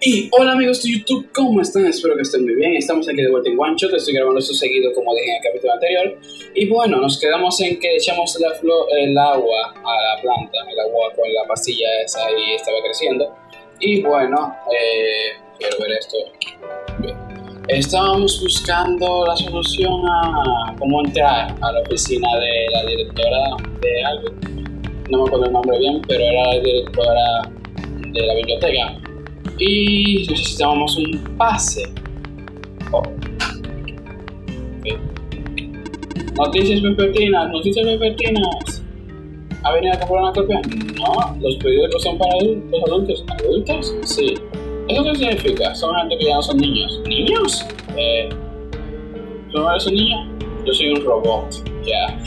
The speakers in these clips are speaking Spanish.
Y hola amigos de YouTube, ¿cómo están? Espero que estén muy bien. Estamos aquí de vuelta en One Shot, estoy grabando esto seguido como dije en el capítulo anterior. Y bueno, nos quedamos en que echamos la el agua a la planta, el agua con la pastilla esa y estaba creciendo. Y bueno, eh, quiero ver esto. Bien. Estábamos buscando la solución a cómo entrar a la oficina de la directora de algo. No me acuerdo el nombre bien, pero era la directora de la biblioteca y necesitábamos un pase. Oh. Noticias vespertinas, noticias vespertinas. ¿Ha venido a comprar una copia? No, los periódicos son para adultos, adultos. ¿Adultos? Sí. ¿Eso qué significa? Son gente que ya no son niños. ¿Niños? Eh, ¿Tú no eres un niño? Yo soy un robot, ya.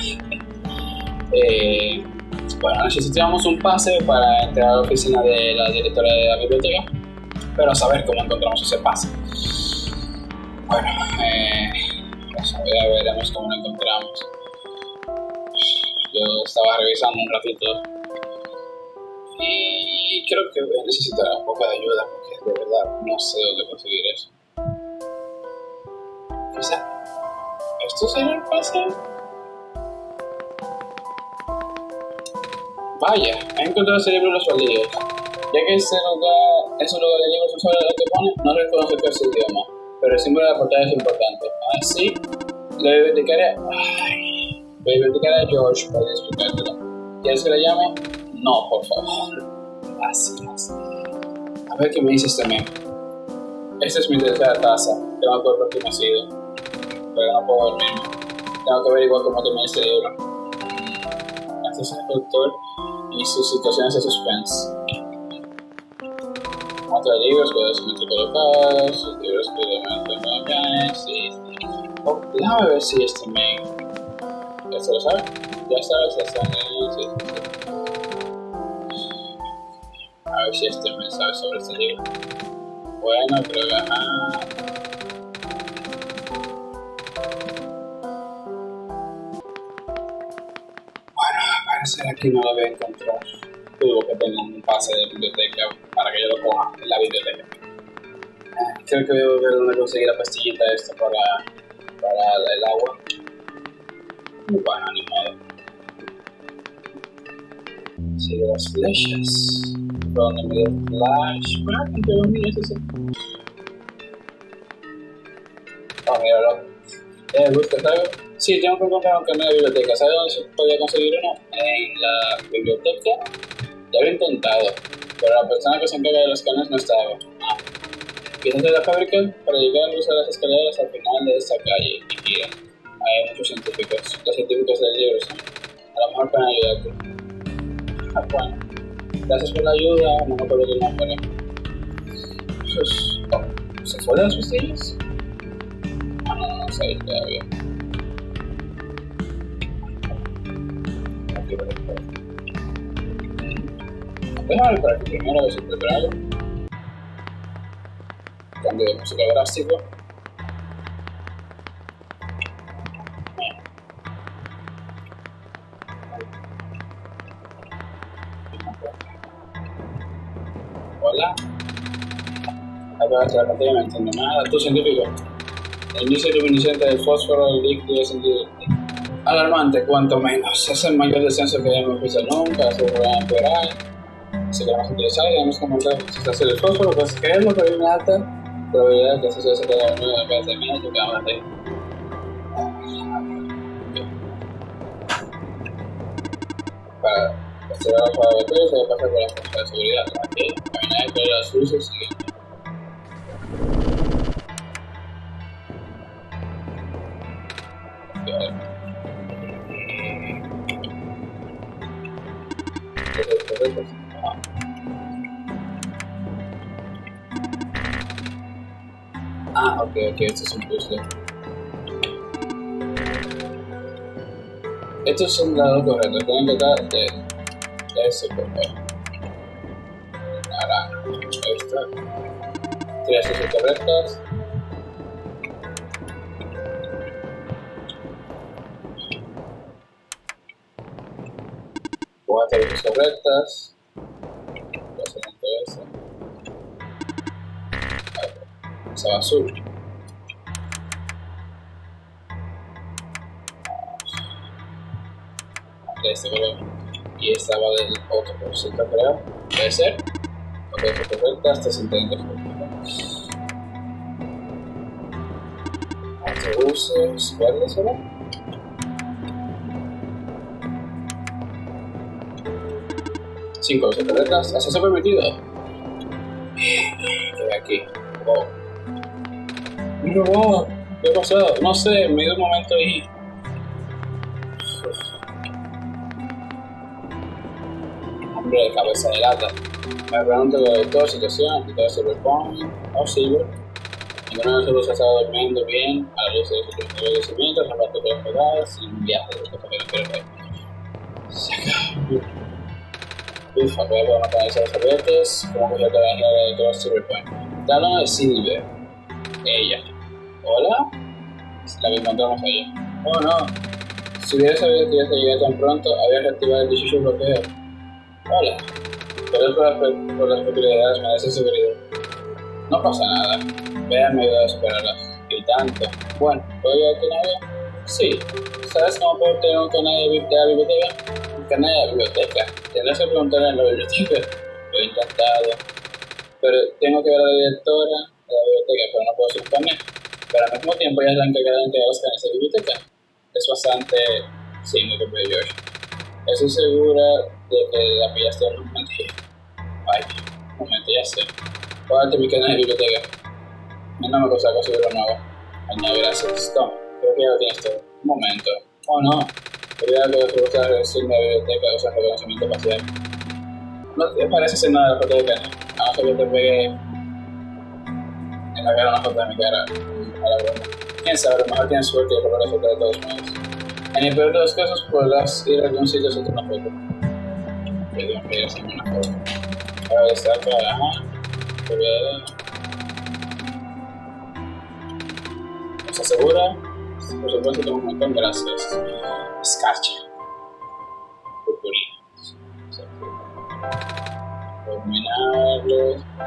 eh, bueno, necesitamos un pase para entrar a la oficina de la directora de la biblioteca pero a saber cómo encontramos ese pase. Bueno, eh, ya veremos cómo lo encontramos. Yo estaba revisando un ratito y creo que voy a necesitar un poco de ayuda porque de verdad no sé dónde conseguir eso. Quizá, ¿esto será el pase? Vaya, he encontrado ese libro en los baldíos. Ya que este lugar es un lugar de libros lo que pone, no reconoce que es idioma, pero el símbolo de la portada es importante. Así, le dedicaré, a George para explicártelo. ¿Quieres que le llame? No, por favor. Gracias. A ver qué me dices también. Esta es mi tercera taza. Tengo que por qué me ha sido. Pero no puedo dormirme. Tengo que averiguar cómo terminar este libro. Gracias al doctor y sus situaciones de suspense de libros que colocados, los libros que de sí. Oh, déjame ver si este me... ¿Este lo sabe? Ya sabes, ya está sí, A ver si este me sabe sobre este libro. Bueno, creo que... Ajá. Bueno, parece que no lo voy a encontrar. Tuvo que tener un pase de biblioteca para que yo lo coja en la biblioteca. Creo que voy a ver dónde conseguir la pastillita esta para, para el agua. Bueno, ni modo. Sigue las flechas. ¿Dónde me dio flash? Bueno, ¿qué dónde es ese? Oh, míralo. ¿Eh, ¿Buscas algo? Sí, tengo que encontrar un camino de biblioteca. ¿Sabes dónde se podía conseguir uno? En la biblioteca. Ya lo he intentado pero la persona que se encarga de los escáneres no estaba. Ah. De la fábrica, para llegar a las escaleras al final de esta calle gira. Hay muchos científicos. Los científicos del libro son. A lo mejor pueden ayudarte. Ah, bueno. Gracias por la ayuda, no me acuerdo el nombre. Pues, oh, ¿Se fue de las pastillas? Ah, no, no, no sé todavía. Aquí, por Ver por aquí primero a si encuentro algo. Cambio de música drástico. Hola. De la pantalla no entiendo nada. Tú científico. El inicio luminiscente del fósforo del líquido es alarmante, cuanto menos. Es el mayor descenso que hemos visto nunca, su empeorar si queremos utilizar, debemos comentar si se hace el fósforo, pues creerlo, pero hay una alta probabilidad de que se se quede en vez de menos, que vamos a hacer. Para restaurar la de todo, se va a pasar por la fuerza de seguridad. Aquí, caminar por las luces y Thank you. Ah, ok, ok, esto es un puzzle. Estos son dados correctos, tienen que dar de, de ese correcto. Naranja, esta. Tres son correctas. Cuatro correctas. Azul. De este color. Y estaba del otro cosita, creo. Puede ser. Ok, correcta, estás entendiendo. Autobuses, verdes, ¿verdad? Cinco cosas correctas. ¿Acceso permitido? ¿Qué aquí? Oh. ¿Qué pasó? No sé, me dio un momento ahí. Hombre de cabeza de lata. Me pregunto de toda situación, de todo Cyberpunk o Cyber. Ninguno de nosotros ha estado durmiendo bien a la luz de sus agradecimientos, aparte de las pegadas, sin viajes de cosas que no quiero ver. Se acabó. Ufa, voy a poder matar a esos servietes, como que te la de todo Cyberpunk. Está hablando de Silver. Ella. ¿Hola? La que encontramos ayer. Oh no. Si hubiera sabido que ya se llegué tan pronto, había reactivado el 18 bloqueo. Hola. Por las, por las peculiaridades me da esa seguridad. No pasa nada. Véanme ayudar a superarlas. Y tanto. Bueno, ¿puedo ayudarte en algo? Sí. ¿Sabes cómo puedo tener un canal de biblioteca? Un canal de biblioteca. Tendrás que preguntar en la biblioteca. Lo he intentado. Pero tengo que ver a la directora de la biblioteca, pero no puedo suponer. Pero al mismo tiempo ella es la encargada de de la biblioteca. Es bastante... Sí, me compré George. Estoy segura de que la pillaste en un momento. Ay, un momento, ya sé. Pagarte mi canal de biblioteca. No me cosa conseguirlo nuevo. Añade gracias. Creo que ya lo tienes todo. Un momento. Oh no. Quería que os gusta versión de la biblioteca usa reconocimiento facial. No te parece ser nada de la foto de canal. A no ser que te pegue en la cara una foto de mi cara. A la broma. Quién sabe, a lo mejor tienes suerte y robar la foto de todos modos. En el peor de los casos podrás ir a algún sitio a hacerte una foto. Yo tengo que a hacerme una foto. Ahora está acá, ajá. Pero, ¿Estás segura? Por supuesto, tengo un montón, gracias. Escarcha. Purpurina.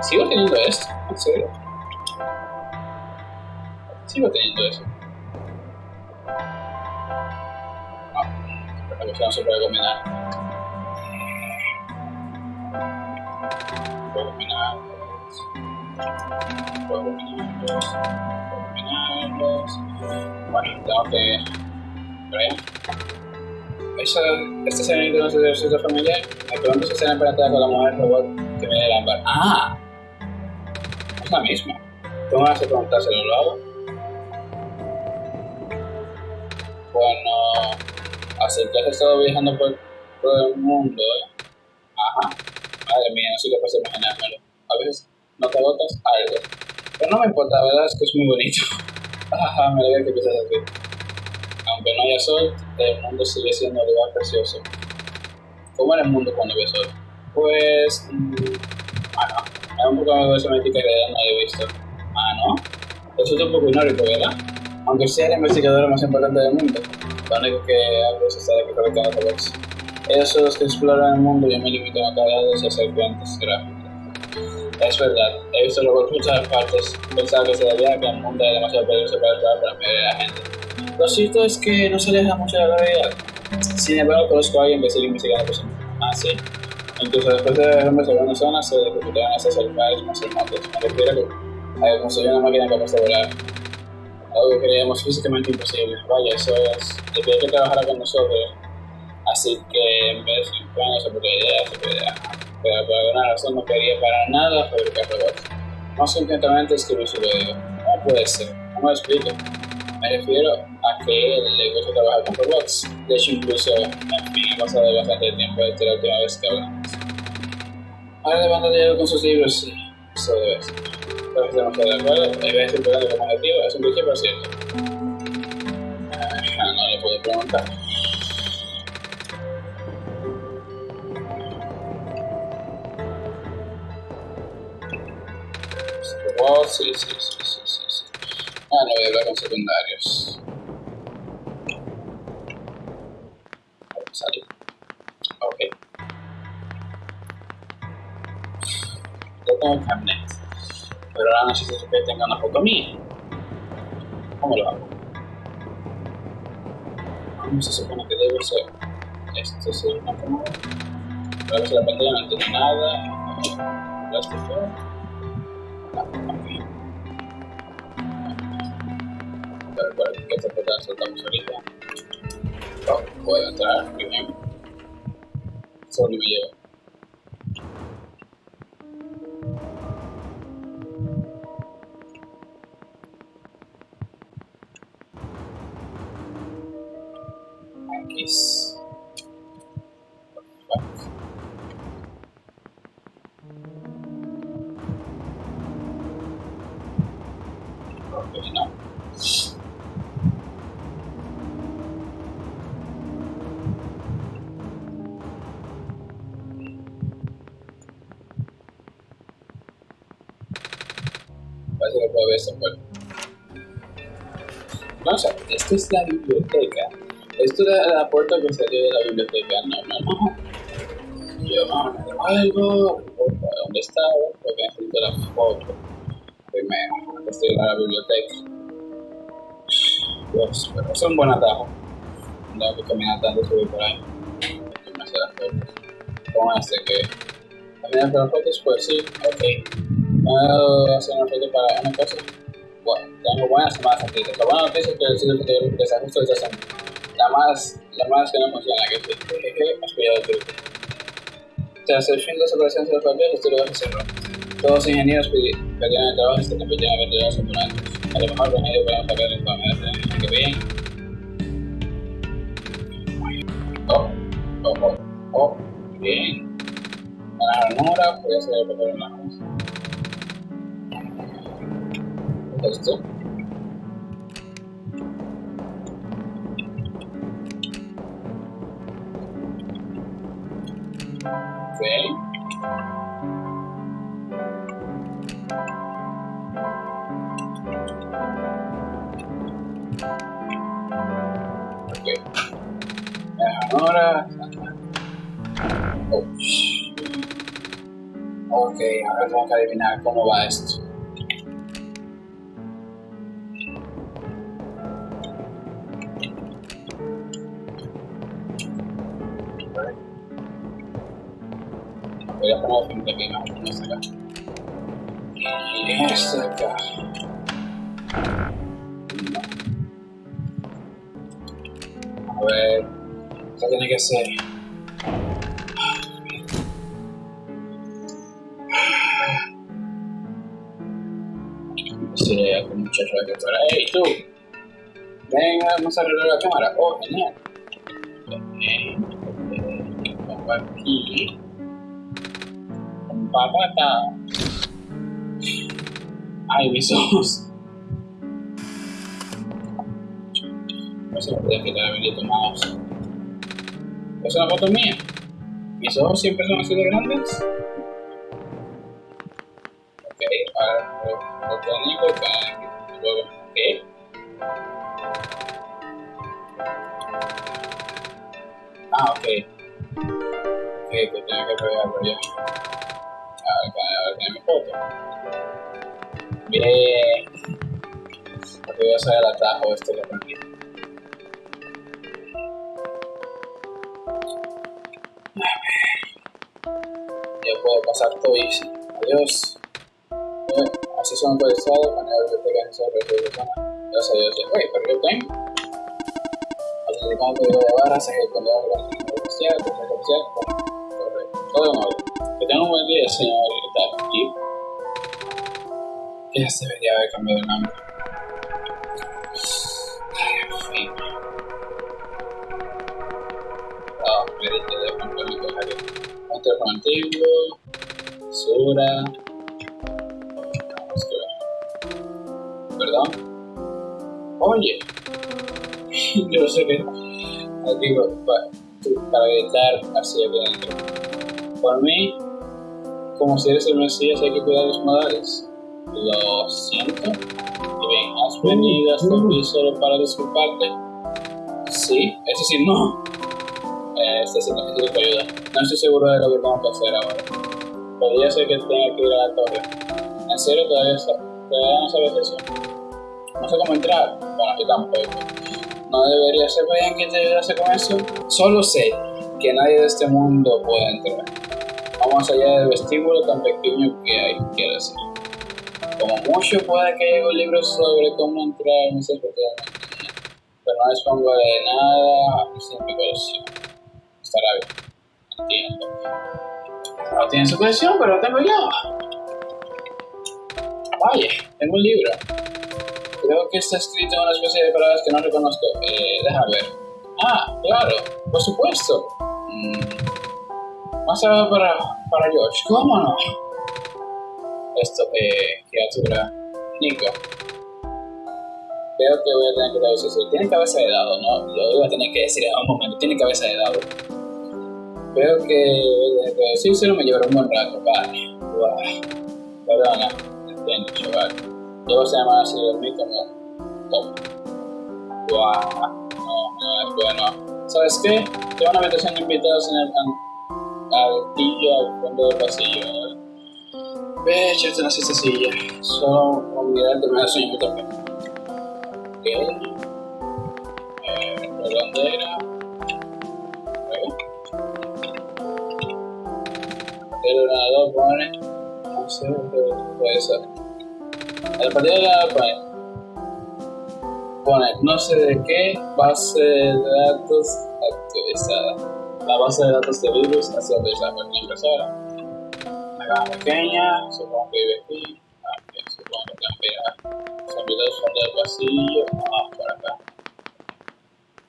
Sigo teniendo esto, en serio. Sigo teniendo eso. La cuestión no se puede combinar. Puedo combinarlos. Puedo combinarlos. Puedo combinarlos. Bueno, tengo que. ¿Vean? Esa, esta escena de un ejercicio familiar, me pregunto si escena emperatada con la mujer robot que viene del ámbar. ¡Ah! Es la misma. Tengo ganas de preguntárselo, ¿lo hago? Bueno, así que has estado viajando por todo el mundo, ¿eh? Ajá. Madre mía, no soy capaz de imaginármelo. A veces no te agotas algo. Pero no me importa, la verdad es que es muy bonito. Ajá, me alegra que piensas así. Aunque no haya sol, el mundo sigue siendo un lugar precioso. ¿Cómo era el mundo cuando había sol? Pues. Mmm, ah, no. Hay un poco de semántica que no había visto. Ah, no. Eso es un poco inórico, ¿verdad? Aunque sea la investigadora más importante del mundo. Lo único que hago es estar aquí colectando robots. Ellos son los que exploran el mundo y yo me limito a cargados y hacer cuentas gráficas. Es verdad, he visto robots por muchas partes. Pensaba que se debía a que el mundo era demasiado peligroso para explorar para mayoría de la gente. Lo cierto es que no se aleja mucho de la realidad. Sin embargo, conozco a alguien que sigue investigando cosas. Ah, sí. Incluso después de ver hombres en algunas zonas, se reclutaron a esas lugares más remotos. Me refiero a que construir una máquina capaz de volar. Algo que creíamos físicamente imposible. Vaya, eso es. Le pedí que trabajara con nosotros. Así que en vez de planes sobre ideas, sobre ideas. Pero por alguna razón no quería para nada fabricar robots. Más concretamente escribir su código. ¿Cómo puede ser? No me lo explico. Me refiero a que le gusta trabajar con robots. De hecho, incluso, en fin, he pasado bastante tiempo desde la última vez que hablamos. Ahora de banda con sus libros, sí, eso debe ser. Pero estamos de acuerdo, hay veces importante como objetivo, es un pero cierto. Ah, no le puedo preguntar. Robots, sí, sí, sí, sí, sí, sí. Ah, no voy a hablar con secundarios. salir. Ok. Ya tengo el carnet. Pero ahora necesito que tenga una foto mía. ¿Cómo lo hago? ¿Cómo se supone que debe ser? Esto es una cámara. Pero si la pantalla no tiene nada. Plástico. Pero, pero, ¿qué te soltamos ahorita? Puedo entrar, bien. Solo me lleva. Puedo ver esta puerta. Vamos a ver, esta es la biblioteca. Esto es la puerta que salió de la biblioteca. No, no, no. Yo no me devuelvo. ¿Dónde estaba? Porque necesito la foto. Primero, estoy a la biblioteca. Dios, pero es un buen atajo. No que caminar tanto subir por ahí. Y me hace las fotos. Como este que. Caminar las fotos, pues sí, ok. ¿Puedo hacer una foto para una cosa? Bueno, tengo buenas y malas noticias. La buena noticia es que el sitio de desajuste está haciendo. La más, la más que no funciona, que es que jeje, has pillado el. Tras el fin de las operaciones de los papeles, lo vas a hacerlo. Todos los ingenieros perdieron el trabajo y se convirtieron en vendedores ambulantes. A lo mejor los ingenieros pueden sacar el informe de la que bien. Oh, oh, oh, oh, bien. Ganaron hora, podía ser el papel en la mano. Esto. Ahora. Oh. Ok, ahora tengo que adivinar cómo va esto. Voy a poner frente aquí, no, no es acá. Y este acá. No. A ver, esto tiene que ser. Sí, hay un muchacho aquí afuera. ¡Ey, tú! Ven, vamos a arreglar la cámara. Oh, genial. Ok, pongo aquí patata. Ay, mis ojos. No se me puede quitar haber tomados. ¿Es una foto mía? ¿Mis ojos siempre son así de grandes? Ok, ahora otro único para luego. ¿Qué? Ah, ok. Ok, que tengo que pegarlo ya. A ver, a ver, mi foto. Bien. Porque voy a hacer el atajo este que aprendí. Ya puedo pasar todo easy. Adiós. Así son actualizados, manera de biblioteca sobre la persona. Gracias a Dios. Oye, pero yo tengo. Autenticando el código de barras, ejecutando la organización oficial, oficial, correcto. Todo en. Que tenga un buen día, señor aquí. Ya se debería haber cambiado el nombre. Ay, en fin. Me dije de mi cojario. Un teléfono antiguo. Basura. Vamos a ver. Perdón. Oye. Yo no sé qué. Aquí para, para gritar así adentro. Por mí, como si eres el Mesías, hay que cuidar los modales. Lo siento. Has venido hasta aquí solo para disculparte. Sí, es decir, no. Eh, este sí necesito tu ayuda. No estoy seguro de lo que tengo que hacer ahora. Podría ser que tenga que ir a la torre. ¿En serio todavía, todavía no sabes eso? No sé cómo entrar. Bueno, yo tampoco. No debería ser bien que te ayudase con eso. Solo sé que nadie de este mundo puede entrar. Vamos allá del vestíbulo tan pequeño que hay, quiero decir. Como mucho puede que haya un libro sobre cómo entrar en ese pero no dispongo de nada sin mi colección. Estará bien, entiendo. No tiene su colección, pero lo tengo yo. Vaya, tengo un libro. Creo que está escrito en una especie de palabras que no reconozco. Eh, ver. Ah, claro, por supuesto. Mm. Más allá para, para George. ¿Cómo no? Esto, eh, criatura. Nico. Veo que voy a tener que traducir eso. Tiene cabeza de dado, ¿no? Lo voy a tener que decir en un momento. Tiene cabeza de dado. Veo que voy a tener que decírselo, me llevará un buen rato. Vale. Wow. Perdona. Entiendo, chaval. Luego se llama así de mí como top. Wow, no, no es bueno. ¿Sabes qué? Te van a meter siendo invitados en el altillo al fondo del pasillo. Ve, echarte una siesta silla. Solo olvidarte me da sueño también. Ok. Eh, ¿por dónde era? El ordenador pone. No sé, puede ser. El partido de la pone, pone no sé de qué base de datos actualizada. La base de datos de virus ha sido actualizada por la impresora. Una caja pequeña, supongo que vive aquí. Bien, supongo que que a son videos fondo del pasillo. Ah, por acá.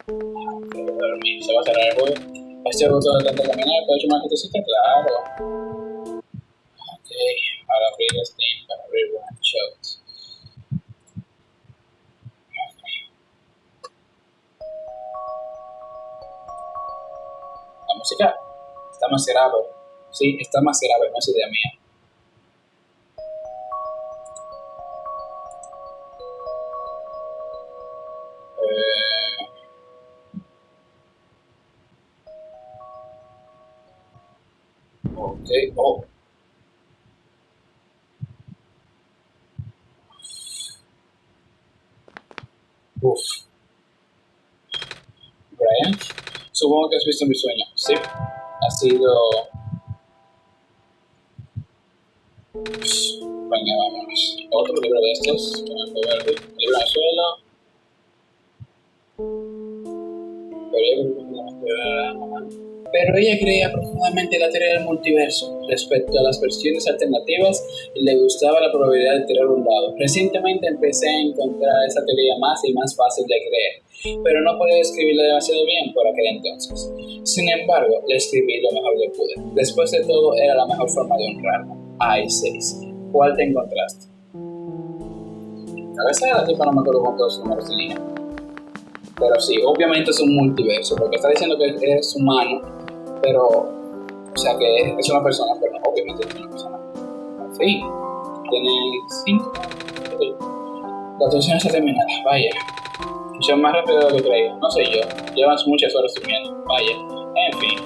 Ah. Se va a cerrar el juego. Este botón de caminar, ¿puedo echar una gentecita? Claro. Ok, para abrir Steam, para abrir One Está grave. Sí, está grave, no es idea mía. Supongo que has visto mi sueño. Sí, ha sido... Venga, vámonos. Otro libro de estos, Pero ella creía profundamente en la teoría del multiverso respecto a las versiones alternativas le gustaba la probabilidad de tirar un dado. Recientemente empecé a encontrar esa teoría más y más fácil de creer pero no podía escribirla demasiado bien por aquel entonces. Sin embargo, le escribí lo mejor que pude. Después de todo, era la mejor forma de honrarla. Ay, seis. ¿Cuál te encontraste? A veces la tipa no me acuerdo cuántos números tenía. Pero sí, obviamente es un multiverso, porque está diciendo que es humano, pero, o sea, que es una persona, pero no, obviamente es una persona. Fin, tiene cinco. La actuación está terminada, vaya. Son más rápido de lo que creía, no sé yo. Llevan muchas horas durmiendo, vaya. En fin,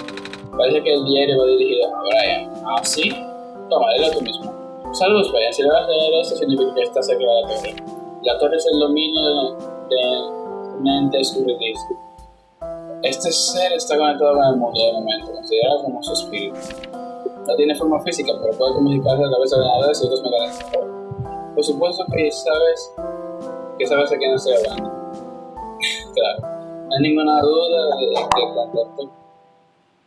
parece que el diario va dirigido a Brian. ¿Ah, sí? Toma, léelo tú mismo. Saludos, Brian. Si le vas a leer eso, significa que está cerca de la torre. La torre es el dominio de mente escurridiza. Este ser está conectado con el mundo de momento, considerado como su espíritu. No tiene forma física, pero puede comunicarse a través de ordenadores y otros mecanismos. Por supuesto que sabes que sabes a quién estoy hablando. claro. No hay ninguna duda de que cuando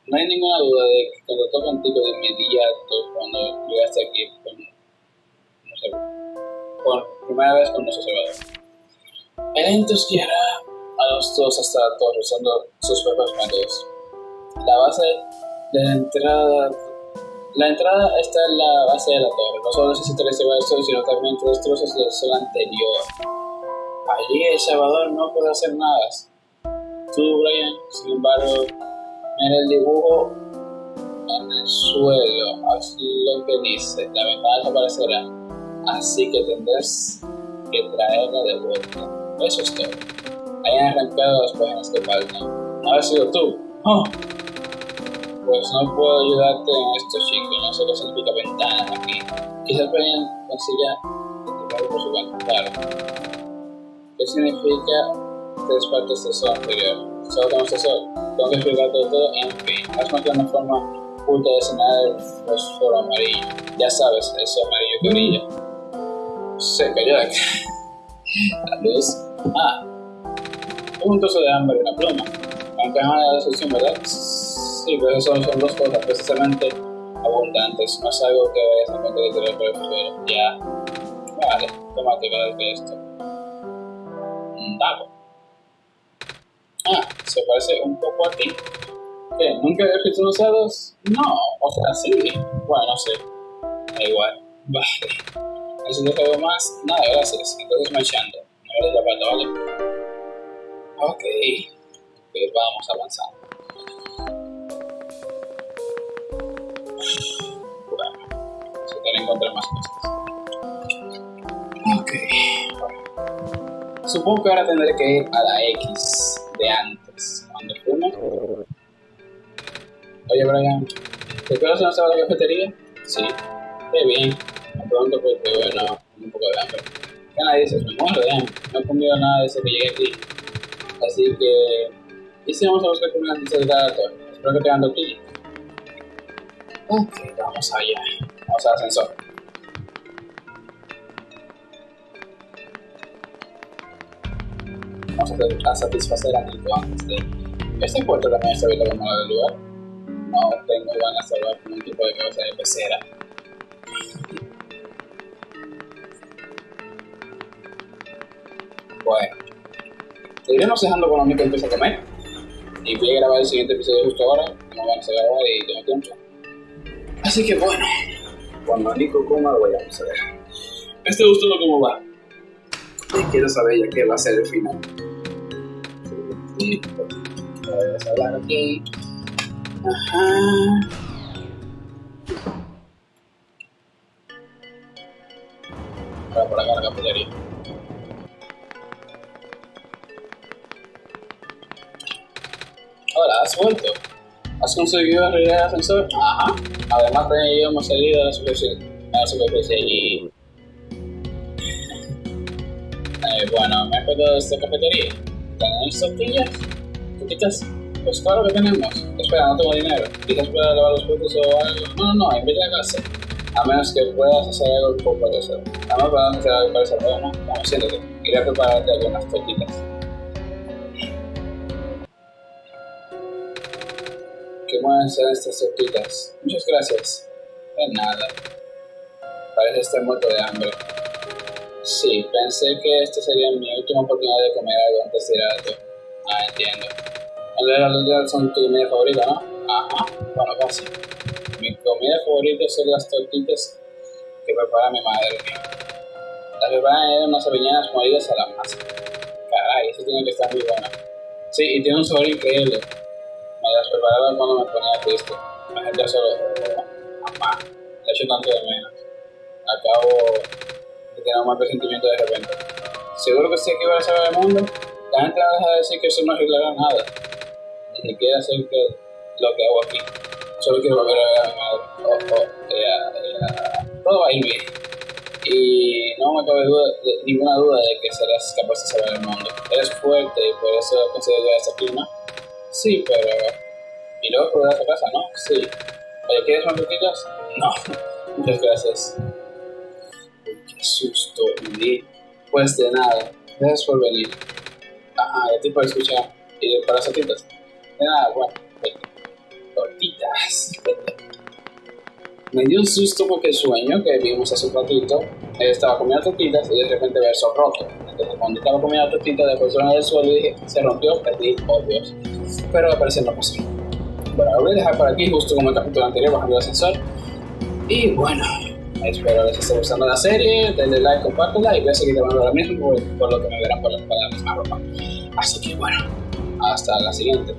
no hay ninguna duda de que toca contigo de inmediato, cuando llegaste aquí con, no sé, por primera vez con nuestro Salvador. El entonces guiará a los dos hasta torre usando sus propios métodos. La base de la entrada la entrada está en la base de la torre. No solo recibar el sol, sino también tres trozos del sol anterior. Allí El Salvador no puede hacer nada. Tú, Brian, sin embargo, mira el dibujo en el suelo, haz lo que dice, la ventana desaparecerá. Así que tendrás que traerla de vuelta. Eso es todo. Hayan arrancado las páginas que faltan. ¿No ha sido tú? Oh. Pues no puedo ayudarte en esto, chicos. No sé qué significa ventana aquí. Quizás Brian etiquetado por su cuenta. ¿Qué significa tres partes de sol anterior? Solo tenemos eso. Tengo que explicar todo, en fin. Hazme que una forma oculta de señalar el fósforo amarillo. Ya sabes, eso amarillo que brilla. Se cayó de. La luz. Ah. Trozo de hambre y una pluma. Aunque es una solución, ¿verdad? Sí, pero eso son dos cosas precisamente abundantes. No es algo que vayas a encontrar literal por. Ya. Vale, tómate cada de esto. Un. Ah, se parece un poco a ti. ¿Qué? ¿Nunca habías visto usados? No, o sea, sí. Bueno, no sé. Da igual. Vale. ¿Necesitas algo más? Nada, gracias. Entonces marchando. No eres la pata, ¿vale? Ok. Ok, vamos avanzando. Bueno, se que encontrar más cosas. Ok. Bueno. Supongo que ahora tendré que ir a la X de antes. Cuando fuimos. Oye, Brian, ¿te acuerdas estaba la cafetería? Sí. Qué bien. Me pregunto porque, bueno, un poco de hambre. ¿Qué nadie dice? Me muero de. No he comido nada desde que llegué aquí. Así que... ¿Y si vamos a buscar comida antes de? Espero que tengan tortillas. Ok, vamos allá. Vamos al ascensor. Vamos a, a satisfacer a Nico antes de... ¿Este puerto también está abierto como la del lugar? No tengo ganas de hablar con un tipo de cabeza de pecera. Bueno, seguiremos dejando con Nico empieza a comer. Y voy a grabar el siguiente episodio justo ahora, como van a grabar y tengo tiempo. Así que bueno, cuando Nico coma lo voy a ver. Este gusto no cómo va. Y quiero saber ya qué va a ser el final. Sí, a hablar aquí. Ajá. Para por acá la. Hola, ¿has vuelto? ¿Has conseguido arreglar el ascensor? Ajá. Además, también hemos salido a la superficie, a la superficie y... Eh, bueno, me pedido de esta cafetería. ¿Tenéis tortillas? ¿Tortillas? Pues claro que tenemos. Espera, no tengo dinero. Quizás pueda lavar los platos o algo. No, no, no, invita a casa. A menos que puedas hacer algo un poco de eso. Además, podemos hacer algo para ese ¿no? Vamos, siéntate. Iré a prepararte algunas tortillas. Buenas son estas tortitas. Muchas gracias. De nada. Parece estar muerto de hambre. Sí, pensé que esta sería mi última oportunidad de comer algo antes de ir a alto. Ah, entiendo. En realidad son tu comida favorita, ¿no? Ajá, bueno, casi. Mi comida favorita son las tortitas que prepara mi madre. Las preparan en unas avellanas molidas a la masa. Caray, eso tiene que estar muy bueno. Sí, y tiene un sabor increíble. Las preparaba cuando me ponía triste. La gente solo, mamá, le echo tanto de menos. Acabo de tener un mal presentimiento de repente. Seguro que sé que iba a saber el mundo. La gente no deja de decir que eso no arreglará nada. Ni siquiera sé que, lo que hago aquí. Solo quiero volver a ver a mi madre. Oh, oh, ella, todo va a ir bien. Y no me cabe duda, de, ninguna duda de que serás capaz de salvar el mundo. Eres fuerte y por eso consigo llegar hasta aquí, ¿no? Sí, pero... Y luego a tu casa, ¿no? Sí. Oye, ¿quieres más tortillas? No. Muchas gracias. Qué susto, Indy. Pues de nada. Gracias por venir. Ajá, de ti por escuchar. ¿Y para las tortitas? De nada, bueno. Tortitas. Me dio un susto porque el sueño que vimos hace un ratito, él estaba comiendo tortitas y de repente verso roto. Entonces cuando estaba comiendo tortitas después de del suelo dije, se rompió, perdí, oh Dios. Pero al parecer no pasó. Bueno, lo voy a dejar por aquí justo como el capítulo anterior bajando el ascensor. Y bueno, espero les esté gustando la serie, denle like, compártela y voy a seguir grabando ahora mismo por, lo que me verán por la, por la misma ropa. Así que bueno, hasta la siguiente.